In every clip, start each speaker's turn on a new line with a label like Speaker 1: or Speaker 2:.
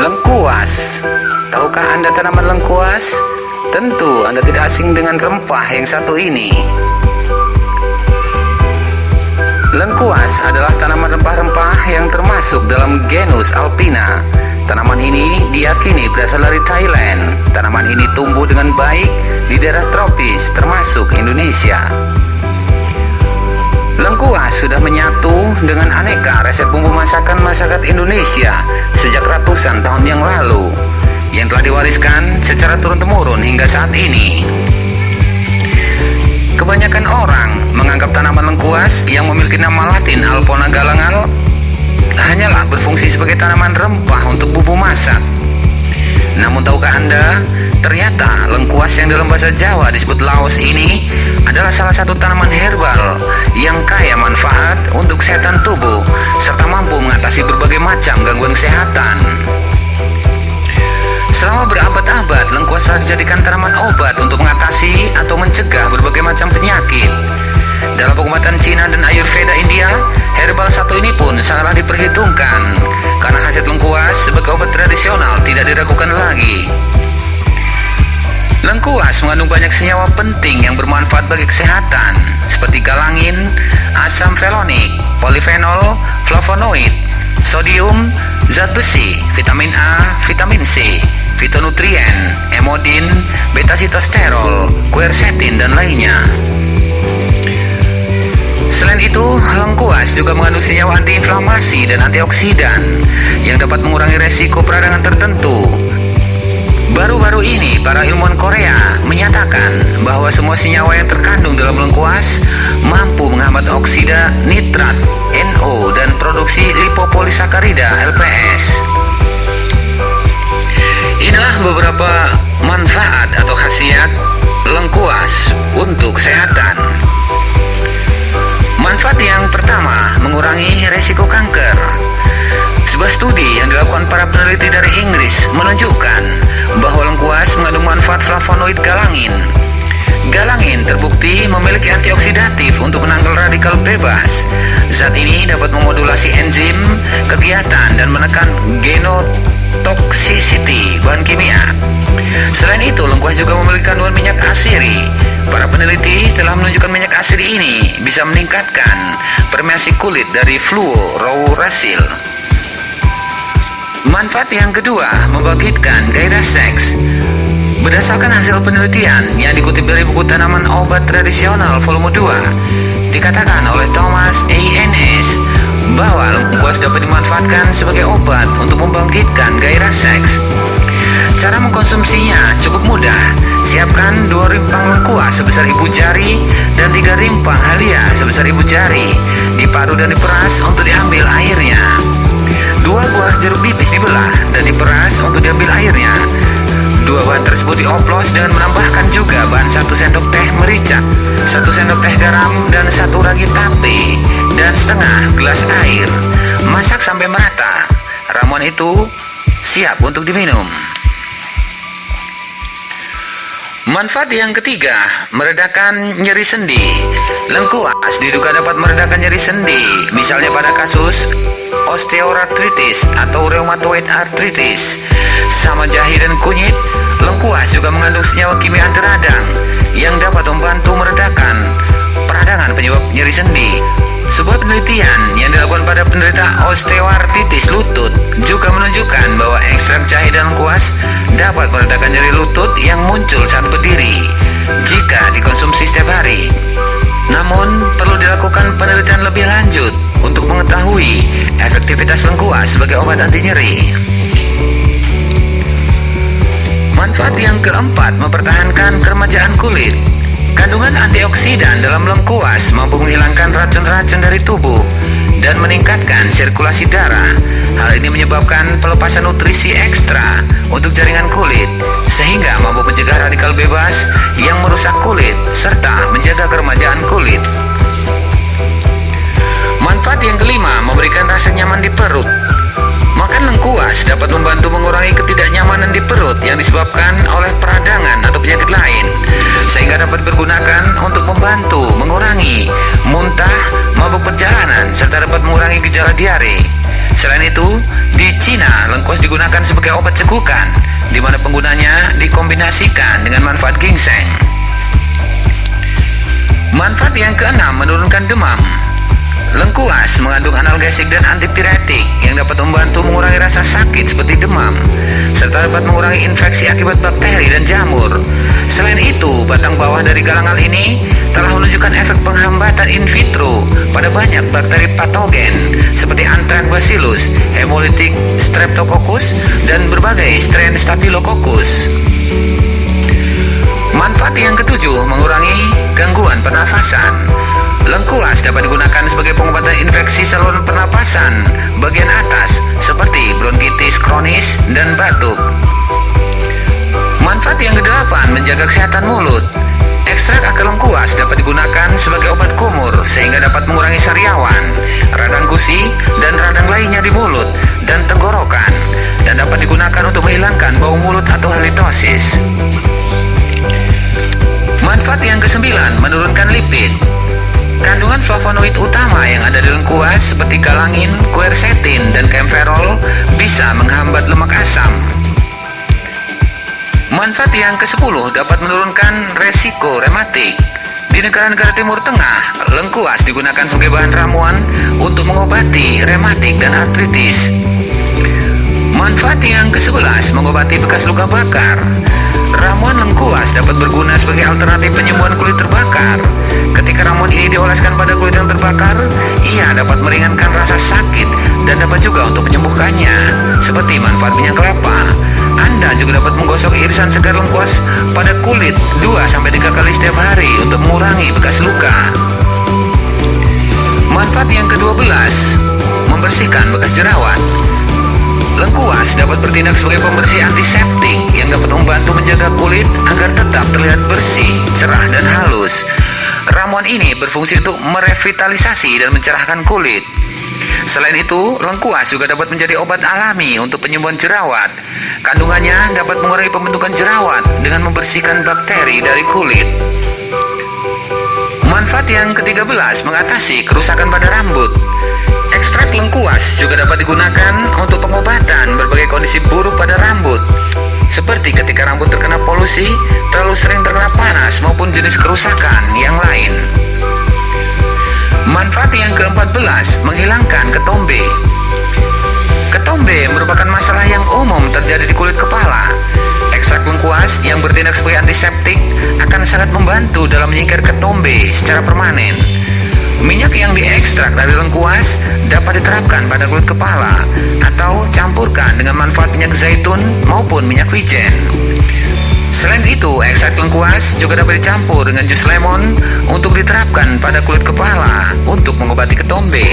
Speaker 1: Lengkuas. Tahukah Anda tanaman lengkuas? Tentu Anda tidak asing dengan rempah yang satu ini. Lengkuas adalah tanaman rempah-rempah yang termasuk dalam genus Alpina. Tanaman ini diyakini berasal dari Thailand. Tanaman ini tumbuh dengan baik di daerah tropis termasuk Indonesia Lengkuas sudah menyatu dengan aneka resep bumbu masakan masyarakat Indonesia sejak ratusan tahun yang lalu yang telah diwariskan secara turun-temurun hingga saat ini. Kebanyakan orang menganggap tanaman lengkuas yang memiliki nama latin Alpona galangal hanyalah berfungsi sebagai tanaman rempah untuk bumbu masak. Namun tahukah Anda, ternyata lengkuas yang dalam bahasa Jawa disebut laos ini adalah salah satu tanaman herbal macam gangguan kesehatan. Selama berabad-abad, lengkuas telah dijadikan tanaman obat untuk mengatasi atau mencegah berbagai macam penyakit. Dalam pengobatan Cina dan Ayurveda India, herbal satu ini pun sangatlah diperhitungkan karena hasil lengkuas sebagai obat tradisional tidak diragukan lagi. Lengkuas mengandung banyak senyawa penting yang bermanfaat bagi kesehatan seperti galangin, asam felonik, polifenol, flavonoid, sodium, zat besi, vitamin A, vitamin C, fitonutrien, emodin, beta sitosterol, quercetin dan lainnya. Selain itu, lengkuas juga mengandung senyawa antiinflamasi dan antioksidan yang dapat mengurangi resiko peradangan tertentu Baru-baru ini, para ilmuwan Korea menyatakan bahwa semua senyawa yang terkandung dalam lengkuas mampu menghambat oksida nitrat NO dan produksi lipopolisakarida LPS. Inilah beberapa manfaat atau khasiat lengkuas untuk kesehatan. Manfaat yang pertama, mengurangi resiko kanker. Sebuah studi yang dilakukan para peneliti dari Inggris menunjukkan bahwa lengkuas mengandung manfaat flavonoid galangin. Galangin terbukti memiliki antioksidatif untuk menangkal radikal bebas. Zat ini dapat memodulasi enzim, kegiatan, dan menekan genotoxicity bahan kimia. Selain itu, lengkuas juga memiliki kandungan minyak asiri. Para peneliti telah menunjukkan minyak asiri ini bisa meningkatkan permeasi kulit dari fluorouracil. Manfaat yang kedua, membangkitkan gairah seks. Berdasarkan hasil penelitian yang dikutip dari buku tanaman obat tradisional volume 2, dikatakan oleh Thomas A. Ennis bahwa lengkuas dapat dimanfaatkan sebagai obat untuk membangkitkan gairah seks. Cara mengkonsumsinya cukup mudah. Siapkan dua rimpang lengkuas sebesar ibu jari dan tiga rimpang halia sebesar ibu jari. Dipadu dan diperas untuk diambil airnya. Dua buah jeruk nipis dibelah dan diperas untuk diambil airnya. Dua bahan tersebut dioplos dengan menambahkan juga bahan satu sendok teh merica, satu sendok teh garam dan satu ragi tape dan setengah gelas air. Masak sampai merata. Ramuan itu siap untuk diminum. Manfaat yang ketiga, meredakan nyeri sendi. Lengkuas diduga dapat meredakan nyeri sendi, misalnya pada kasus osteoartritis atau rheumatoid arthritis. Sama jahe dan kunyit, lengkuas juga mengandung senyawa kimia anti radang yang dapat membantu meredakan peradangan penyebab nyeri sendi. Sebuah penelitian yang dilakukan pada penderita osteoartritis lutut juga menunjukkan bahwa ekstrak jahe dan lengkuas dapat meredakan nyeri lutut yang muncul saat berdiri jika dikonsumsi setiap hari. Namun, perlu dilakukan penelitian lebih lanjut untuk mengetahui efektivitas lengkuas sebagai obat anti nyeri. Manfaat yang keempat, mempertahankan keremajaan kulit. Kandungan antioksidan dalam lengkuas mampu menghilangkan racun-racun dari tubuh dan meningkatkan sirkulasi darah. Hal ini menyebabkan pelepasan nutrisi ekstra untuk jaringan kulit, sehingga mampu mencegah radikal bebas yang merusak kulit serta menjaga keremajaan kulit. Manfaat yang kelima, memberikan rasa nyaman di perut. Makan lengkuas dapat membantu mengurangi ketidaknyamanan di perut yang disebabkan oleh peradangan atau penyakit lain, sehingga dapat digunakan untuk membantu mengurangi muntah, mabuk perjalanan, serta dapat mengurangi gejala diare. Selain itu, di Cina lengkuas digunakan sebagai obat cekukan, di mana penggunanya dikombinasikan dengan manfaat ginseng. Manfaat yang keenam menurunkan demam. Lengkuas mengandung analgesik dan antipiretik yang dapat membantu mengurangi rasa sakit seperti demam, serta dapat mengurangi infeksi akibat bakteri dan jamur. Selain itu, batang bawah dari galangal ini telah menunjukkan efek penghambatan in vitro pada banyak bakteri patogen seperti Antracbacillus, Hemolytic Streptococcus, dan berbagai strain Staphylococcus. Manfaat yang ketujuh mengurangi gangguan pernafasan. Lengkuas dapat digunakan sebagai pengobatan infeksi saluran pernapasan bagian atas seperti bronkitis kronis dan batuk. Manfaat yang kedelapan menjaga kesehatan mulut. Ekstrak akar lengkuas dapat digunakan sebagai obat kumur sehingga dapat mengurangi sariawan, radang gusi, dan radang lainnya di mulut dan tenggorokan dan dapat digunakan untuk menghilangkan bau mulut atau halitosis. Manfaat yang kesembilan menurunkan lipid. Kandungan flavonoid utama yang ada di lengkuas seperti galangin, quercetin, dan camphorol bisa menghambat lemak asam. Manfaat yang ke-10 dapat menurunkan resiko rematik. Di negara-negara Timur Tengah, lengkuas digunakan sebagai bahan ramuan untuk mengobati rematik dan artritis. Manfaat yang ke-11 mengobati bekas luka bakar. Ramuan lengkuas dapat berguna sebagai alternatif penyembuhan kulit terbakar. Ketika ramuan ini dioleskan pada kulit yang terbakar, ia dapat meringankan rasa sakit dan dapat juga untuk menyembuhkannya, seperti manfaat minyak kelapa. Anda juga dapat menggosok irisan segar lengkuas pada kulit 2-3 kali setiap hari untuk mengurangi bekas luka. Manfaat yang ke-12, membersihkan bekas jerawat. Lengkuas dapat bertindak sebagai pembersih antiseptik yang dapat membantu tetap terlihat bersih, cerah, dan halus. Ramuan ini berfungsi untuk merevitalisasi dan mencerahkan kulit. Selain itu, lengkuas juga dapat menjadi obat alami untuk penyembuhan jerawat. Kandungannya dapat mengurangi pembentukan jerawat dengan membersihkan bakteri dari kulit. Manfaat yang ke-13 mengatasi kerusakan pada rambut. Ekstrak lengkuas juga dapat digunakan untuk pengobatan berbagai kondisi buruk pada rambut seperti ketika rambut terkena polusi, terlalu sering terkena panas maupun jenis kerusakan yang lain. Manfaat yang ke-14 menghilangkan ketombe. Ketombe merupakan masalah yang umum terjadi di kulit kepala. Ekstrak lengkuas yang bertindak sebagai antiseptik akan sangat membantu dalam menyingkir ketombe secara permanen. Minyak yang diekstrak dari lengkuas dapat diterapkan pada kulit kepala atau campurkan dengan manfaat minyak zaitun maupun minyak wijen. Selain itu, ekstrak lengkuas juga dapat dicampur dengan jus lemon untuk diterapkan pada kulit kepala untuk mengobati ketombe.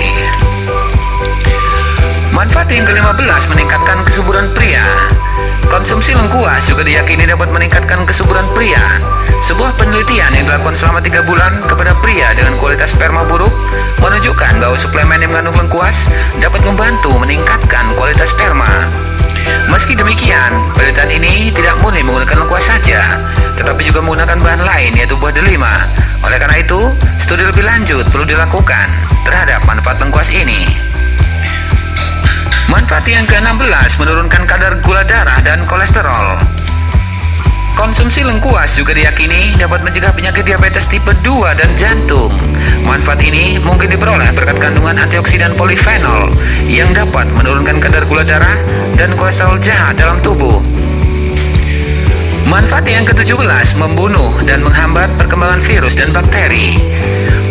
Speaker 1: Manfaat yang ke-15 meningkatkan kesuburan pria. Konsumsi lengkuas juga diyakini dapat meningkatkan kesuburan pria. Sebuah penelitian yang dilakukan selama 3 bulan kepada pria dengan kualitas sperma buruk menunjukkan bahwa suplemen yang mengandung lengkuas dapat membantu meningkatkan kualitas sperma. Meski demikian, penelitian ini tidak murni menggunakan lengkuas saja, tetapi juga menggunakan bahan lain yaitu buah delima. Oleh karena itu, studi lebih lanjut perlu dilakukan terhadap manfaat lengkuas ini. Manfaat yang ke-16 menurunkan kadar gula darah dan kolesterol. Konsumsi lengkuas juga diyakini dapat mencegah penyakit diabetes tipe 2 dan jantung. Manfaat ini mungkin diperoleh berkat kandungan antioksidan polifenol yang dapat menurunkan kadar gula darah dan kolesterol jahat dalam tubuh. Manfaat yang ke-17 membunuh dan menghambat perkembangan virus dan bakteri.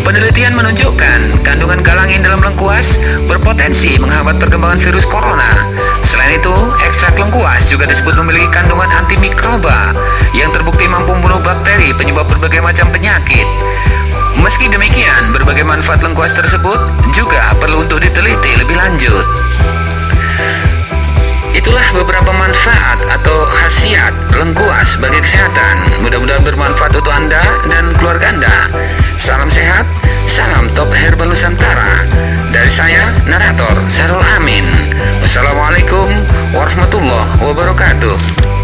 Speaker 1: Penelitian menunjukkan kandungan galangin dalam lengkuas berpotensi menghambat perkembangan virus corona. Selain itu, ekstrak lengkuas juga disebut memiliki kandungan antimikroba yang terbukti mampu membunuh bakteri penyebab berbagai macam penyakit. Meski demikian, berbagai manfaat lengkuas tersebut juga perlu untuk diteliti lebih lanjut. Itulah beberapa manfaat atau khasiat lengkuas bagi kesehatan. Mudah-mudahan bermanfaat untuk Anda dan keluarga Anda. Salam sehat, salam top herbal Nusantara. Dari saya, narator Sarul Amin. Wassalamualaikum warahmatullahi wabarakatuh.